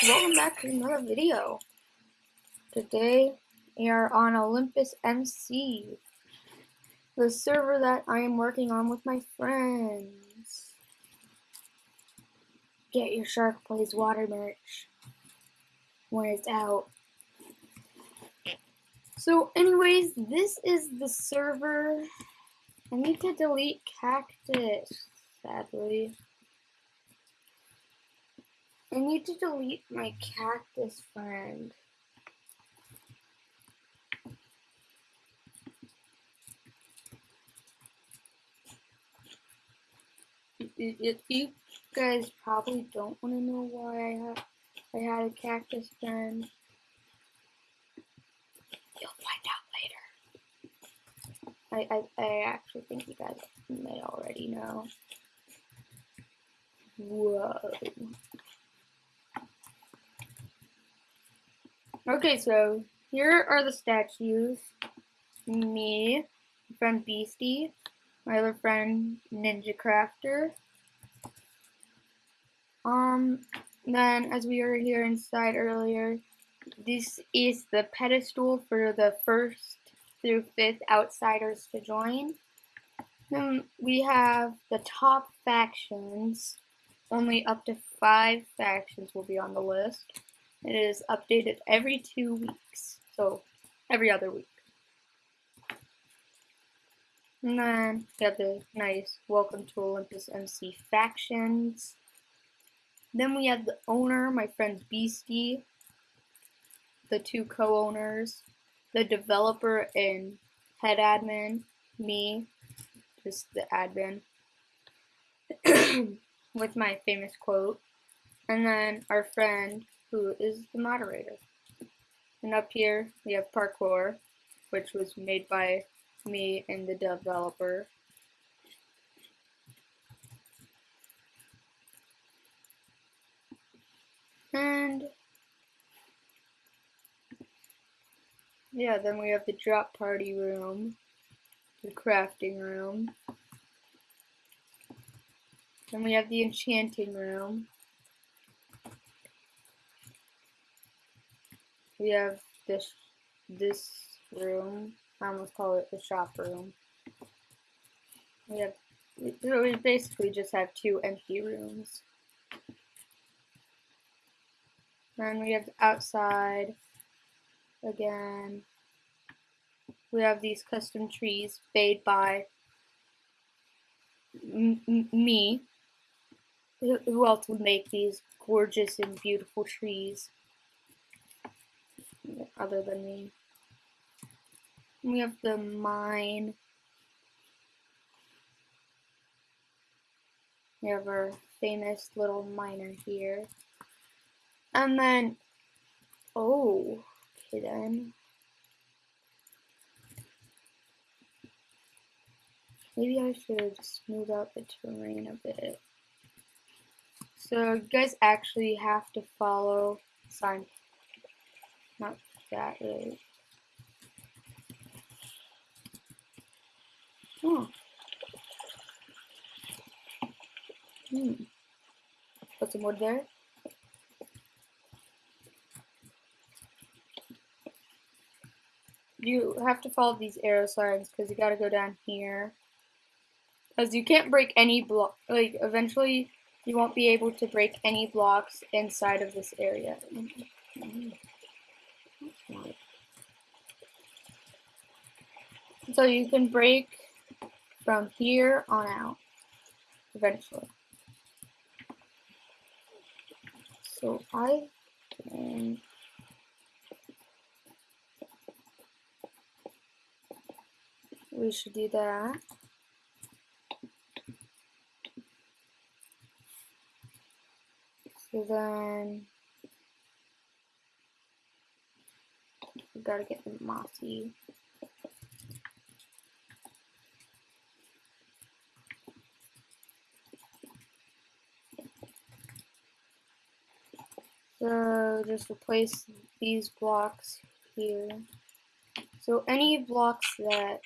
guys, welcome back to another video. Today we are on Olympus MC, the server that I am working on with my friends. Get your Shark Plays water merch when it's out. So anyways, this is the server. I need to delete Cactus, sadly. I need to delete my cactus friend. You guys probably don't want to know why I had I had a cactus friend. You'll find out later. I, I, I actually think you guys may already know. Whoa. Okay, so here are the statues. Me, friend Beastie, my other friend Ninja Crafter. Um, then as we were here inside earlier, this is the pedestal for the first through fifth outsiders to join. Then we have the top factions. Only up to five factions will be on the list. It is updated every two weeks, so every other week. And then we have the nice Welcome to Olympus MC factions. Then we have the owner, my friend Beastie, the two co-owners, the developer and head admin, me, just the admin, with my famous quote, and then our friend who is the moderator. And up here we have parkour, which was made by me and the developer. And yeah, then we have the drop party room, the crafting room. Then we have the enchanting room. We have this this room. I almost call it the shop room. We have so we basically just have two empty rooms. Then we have outside again. We have these custom trees made by me. Who else would make these gorgeous and beautiful trees? Other than me. We have the mine. We have our famous little miner here. And then, oh, okay then. Maybe I should smooth out the terrain a bit. So you guys actually have to follow sign not that really. Oh. Hmm. Put some wood there. You have to follow these arrow signs because you got to go down here. Because you can't break any block. Like, eventually, you won't be able to break any blocks inside of this area. Mm -hmm. So you can break from here on out eventually. So I can we should do that. So then we gotta get the mossy. So just replace these blocks here. So any blocks that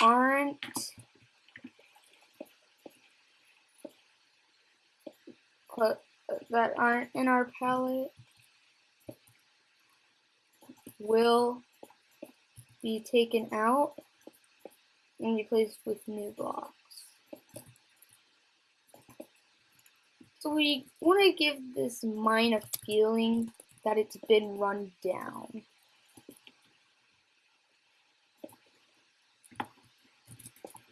aren't that aren't in our palette will be taken out and replaced with new blocks. So we want to give this mine a feeling that it's been run down.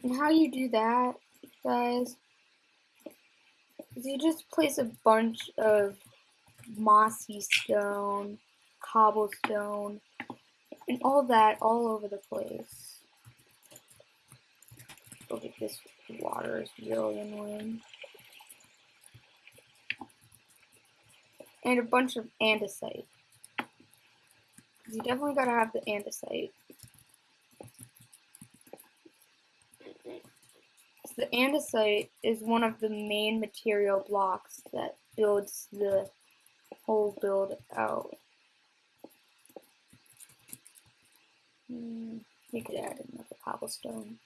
And how you do that, guys, is you just place a bunch of mossy stone, cobblestone, and all that all over the place. Look at this water is really annoying. And a bunch of andesite. You definitely gotta have the andesite. So the andesite is one of the main material blocks that builds the whole build out. Hmm, we could add another cobblestone.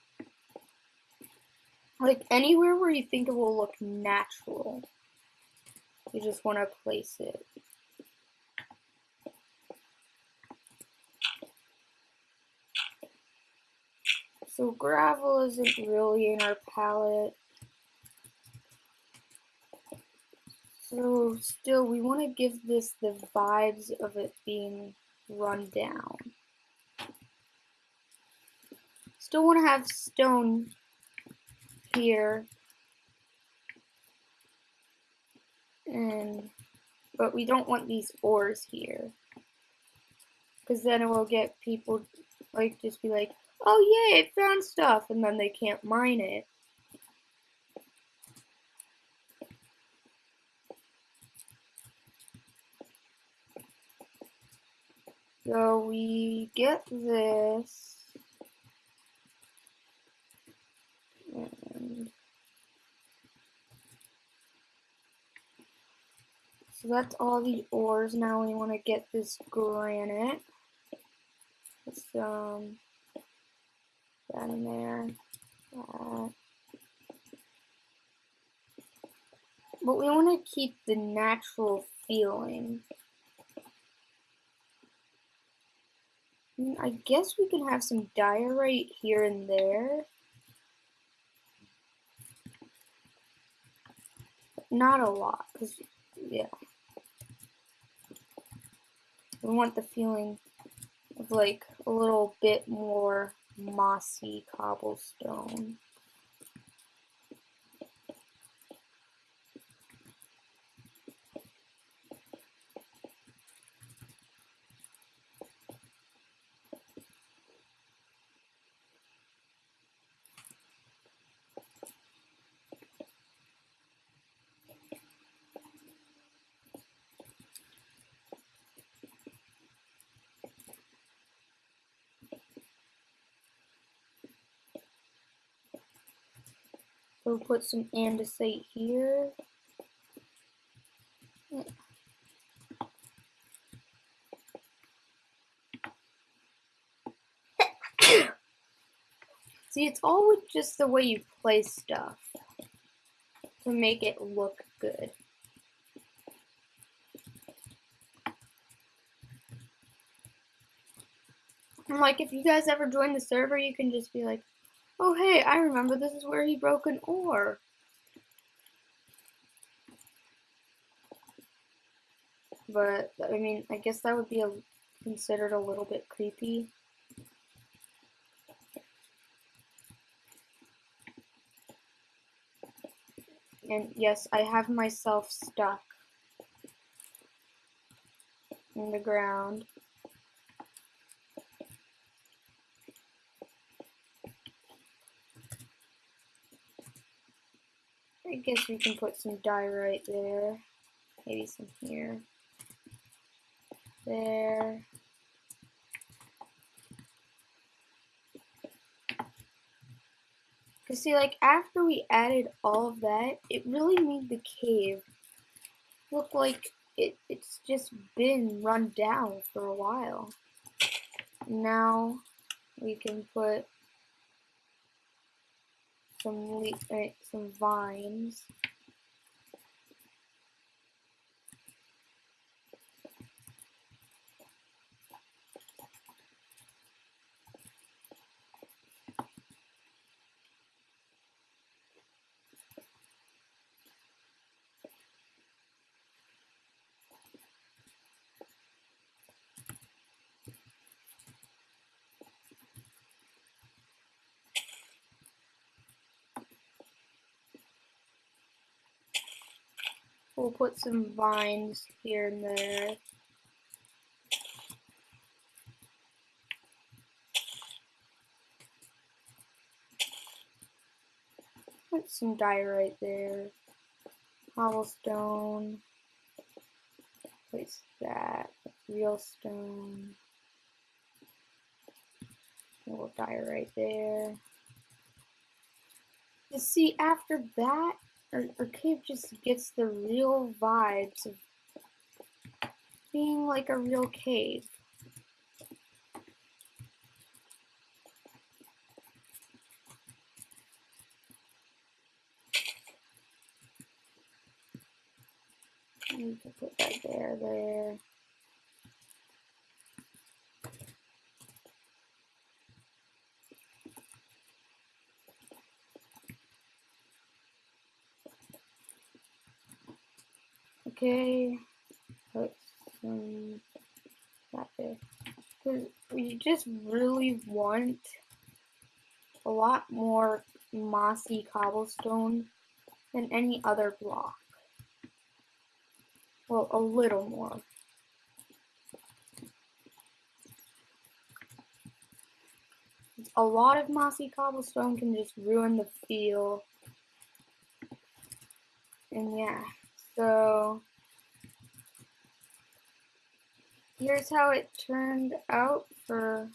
Like anywhere where you think it will look natural, you just want to place it. So gravel isn't really in our palette. So still, we want to give this the vibes of it being run down. Still want to have stone here. And, but we don't want these ores here. Because then it will get people, like, just be like, oh yay, it found stuff, and then they can't mine it. So we get this. So that's all the ores. Now we want to get this granite. Some in there. Uh, but we want to keep the natural feeling. I guess we can have some diorite here and there. Not a lot, because, yeah. We want the feeling of like a little bit more mossy cobblestone. We'll put some andesite here. See, it's all with just the way you place stuff to make it look good. Like, if you guys ever join the server, you can just be like, Oh hey, I remember this is where he broke an ore. But, I mean, I guess that would be a, considered a little bit creepy. And yes, I have myself stuck in the ground. I guess we can put some dye right there. Maybe some here. There. Cause see, like, after we added all of that, it really made the cave look like it, it's just been run down for a while. Now, we can put some le uh, some vines. We'll put some vines here and there. Put some right there. Cobblestone. Place that. Real stone. Dye right there. You see, after that, our cave just gets the real vibes of being like a real cave. You can put that there, there. Okay, put some that there. Just really want a lot more mossy cobblestone than any other block. Well, a little more. A lot of mossy cobblestone can just ruin the feel. And yeah, so here's how it turned out for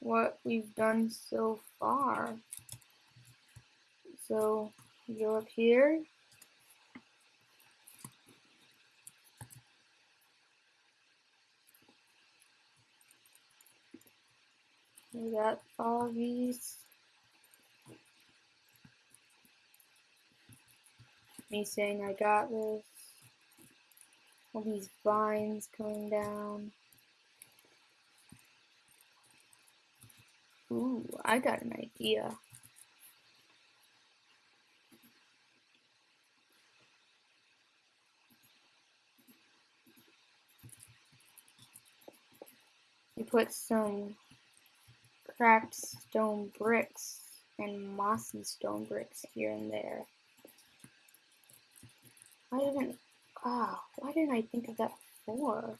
what we've done so far. So go up here We got all these. Me saying I got this. All these vines coming down. Ooh, I got an idea. You put some cracked stone bricks and mossy stone bricks here and there. Why didn't ah, why didn't I think of that before?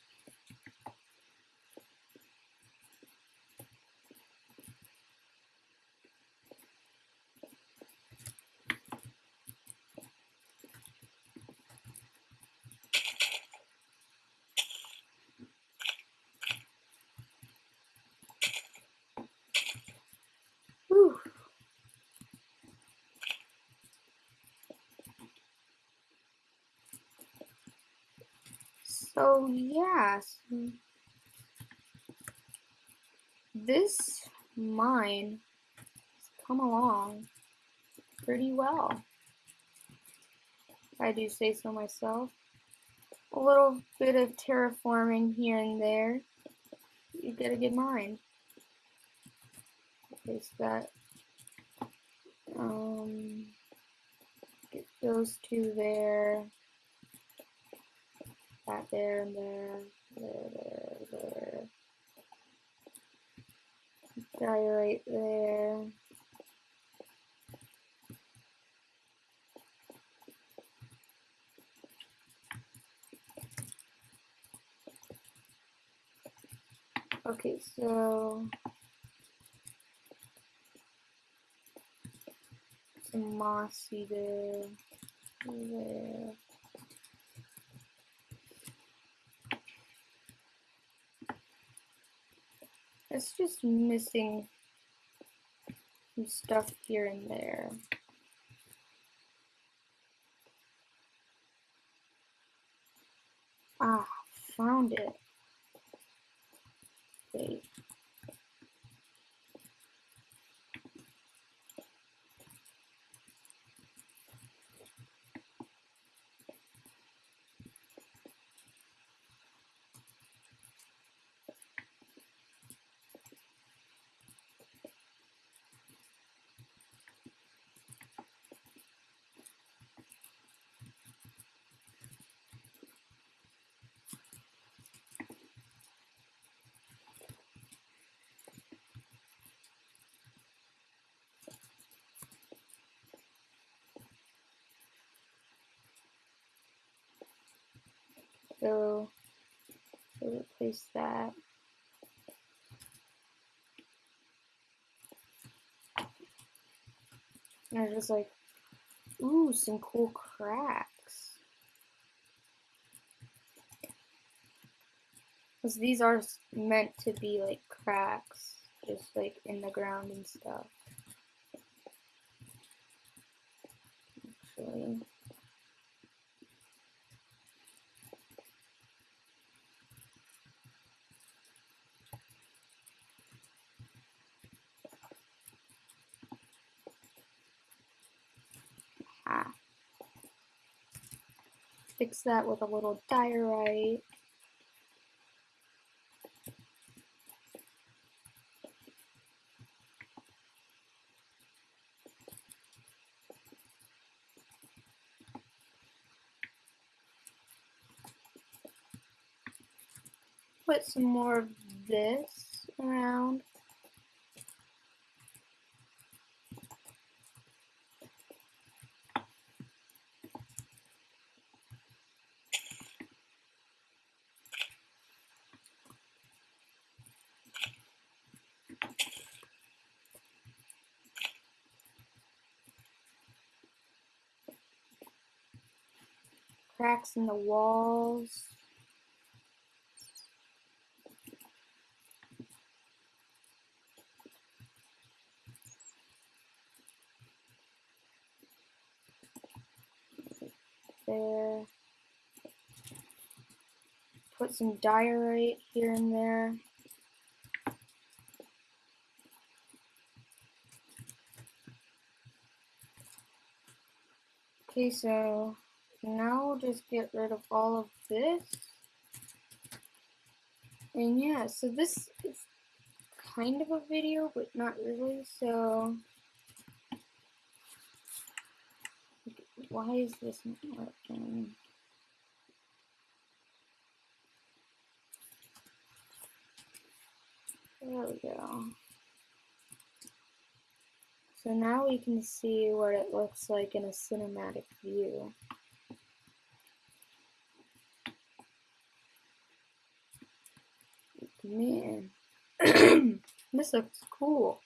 So yeah, this mine has come along pretty well. I do say so myself. A little bit of terraforming here and there. You get a good mine. Place that. Um, get those two there. That there and there. There, there, there. Guy right there. Okay, so some mossy there, there. It's just missing some stuff here and there. So, so replace that. And I was like, ooh, some cool cracks. Because these are meant to be like cracks, just like in the ground and stuff. Actually. Fix that with a little diorite. Put some more of this around. Cracks in the walls. There. Put some diorite here and there. Okay, so now we'll just get rid of all of this. And yeah, so this is kind of a video, but not really, so... Why is this not working? There we go. So now we can see what it looks like in a cinematic view. Man, this looks cool.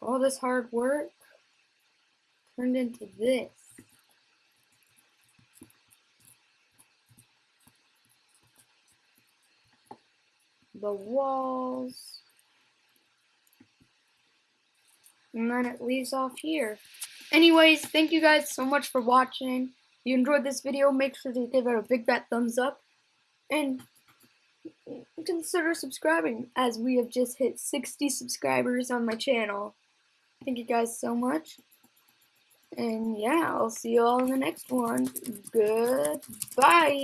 All this hard work turned into this. The walls. And then it leaves off here. Anyways, thank you guys so much for watching. If you enjoyed this video, make sure to give it a big fat thumbs up. And consider subscribing as we have just hit 60 subscribers on my channel. Thank you guys so much. And yeah, I'll see you all in the next one. Goodbye.